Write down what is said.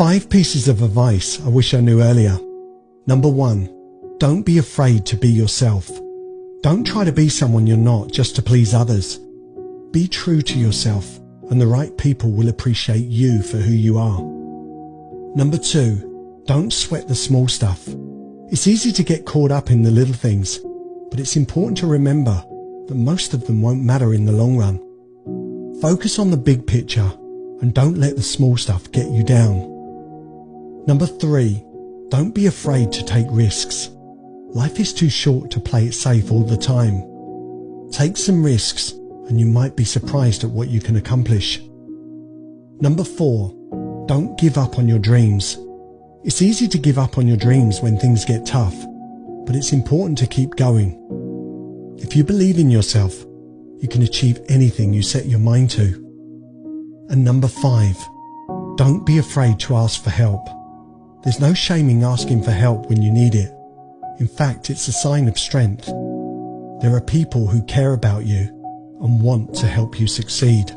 Five pieces of advice I wish I knew earlier. Number one, don't be afraid to be yourself. Don't try to be someone you're not just to please others. Be true to yourself and the right people will appreciate you for who you are. Number two, don't sweat the small stuff. It's easy to get caught up in the little things, but it's important to remember that most of them won't matter in the long run. Focus on the big picture and don't let the small stuff get you down. Number three, don't be afraid to take risks. Life is too short to play it safe all the time. Take some risks and you might be surprised at what you can accomplish. Number four, don't give up on your dreams. It's easy to give up on your dreams when things get tough, but it's important to keep going. If you believe in yourself, you can achieve anything you set your mind to. And number five, don't be afraid to ask for help. There's no shaming asking for help when you need it. In fact, it's a sign of strength. There are people who care about you and want to help you succeed.